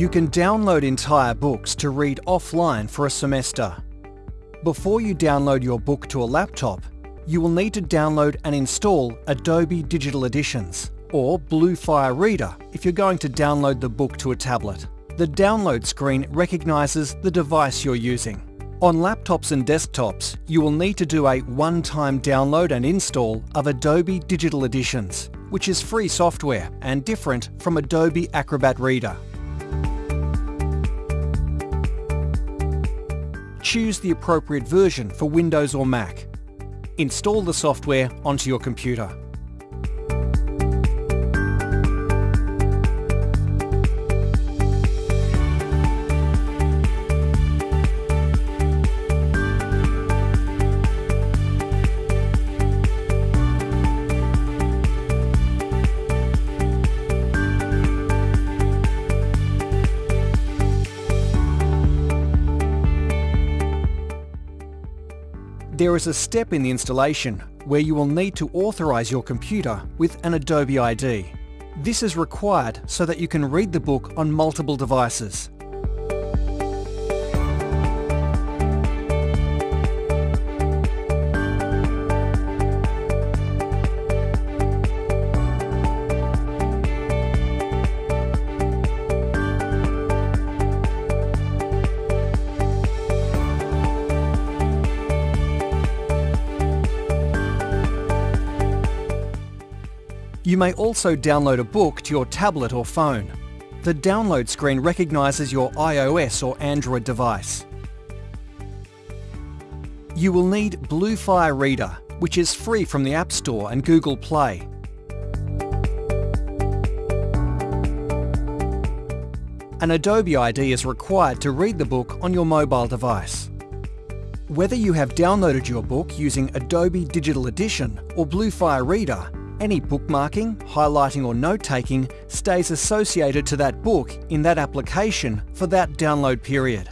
You can download entire books to read offline for a semester. Before you download your book to a laptop, you will need to download and install Adobe Digital Editions or Bluefire Reader if you're going to download the book to a tablet. The download screen recognises the device you're using. On laptops and desktops, you will need to do a one-time download and install of Adobe Digital Editions, which is free software and different from Adobe Acrobat Reader. Choose the appropriate version for Windows or Mac. Install the software onto your computer. There is a step in the installation where you will need to authorise your computer with an Adobe ID. This is required so that you can read the book on multiple devices. You may also download a book to your tablet or phone. The download screen recognises your iOS or Android device. You will need Bluefire Reader, which is free from the App Store and Google Play. An Adobe ID is required to read the book on your mobile device. Whether you have downloaded your book using Adobe Digital Edition or Bluefire Reader, any bookmarking, highlighting or note-taking stays associated to that book in that application for that download period.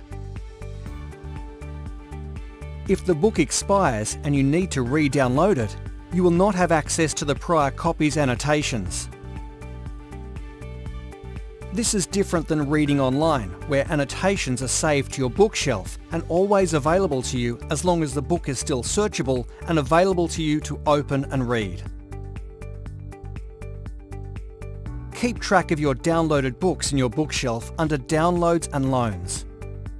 If the book expires and you need to re-download it, you will not have access to the prior copy's annotations. This is different than reading online, where annotations are saved to your bookshelf and always available to you as long as the book is still searchable and available to you to open and read. Keep track of your downloaded books in your bookshelf under Downloads and Loans.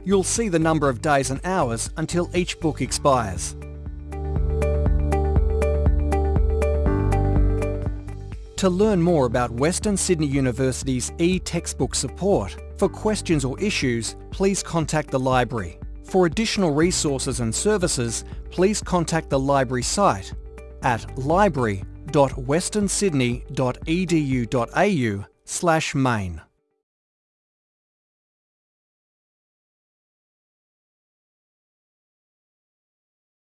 You'll see the number of days and hours until each book expires. To learn more about Western Sydney University's e-textbook support, for questions or issues, please contact the library. For additional resources and services, please contact the library site at library.westernsydney.edu.au slash main.